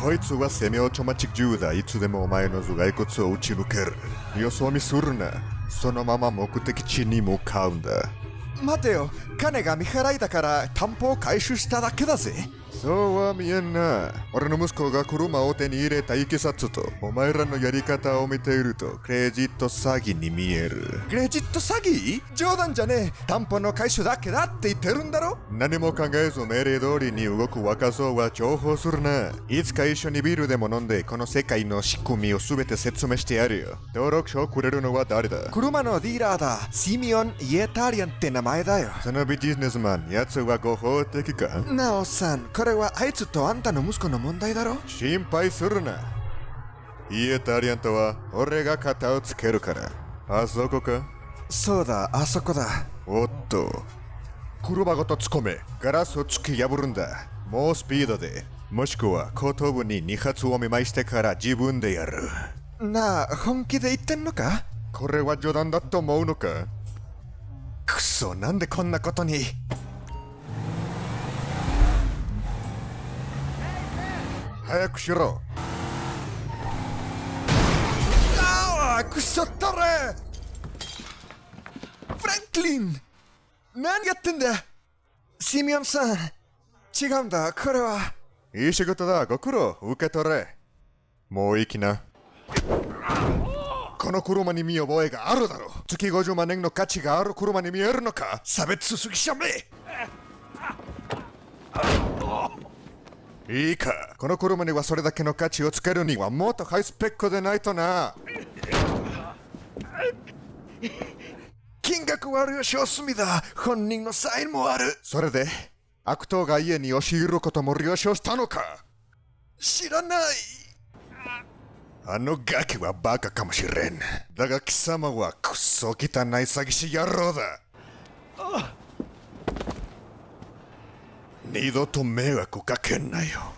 こいつはセミオートマチック銃だ。いつでもお前の頭蓋骨を打ち抜ける。よそ見するな。そのまま目的地に向かうんだ。待てよ金が未払いだから担保を回収しただけだぜそうは見えんな。俺の息子が車を手に入れたいきさつと、お前らのやり方を見ていると、クレジット詐欺に見える。クレジット詐欺？冗談じゃねえ担保の回収だけだって言ってるんだろ？何も考えず命令通りに動く若造は重宝するな。いつか一緒にビールでも飲んで、この世界の仕組みを全て説明してやるよ。登録書をくれるのは誰だ？車のディーラーだシミオン・イエタリアンって名前だよそのビジネスマン、奴は合法的か？なおさんこれはあいつとあんたの息子の問題だろ？心配するな。イエタリアンとは俺が肩をつけるから。あそこか？そうだあそこだおっと。車ごと突っ込め。ガラスを突き破るんだ。もうスピードで。もしくは後頭部に2発を見舞いしてから自分でやる。なあ本気で言ってんのか？これは冗談だと思うのか？くそなんでこんなことに早くしろ。ああくそったれフランクリン何やってんだ？シミオンさん違うんだこれはいい仕事だ。ご苦労。受け取れ。もういいきな。この車に見覚えがあるだろう。月50万円の価値がある車に見えるのか差別すぎしゃめいいか。この車にはそれだけの価値をつけるにはもっとハイスペックでないとな。金額はあるよ小隅だ本人のサインもあるそれで、悪党が家に押し入ることも了承したのか知らないあのガキはバカかもしれん。だが貴様はくっそ汚い詐欺師野郎だ。二度と迷惑かけんなよ。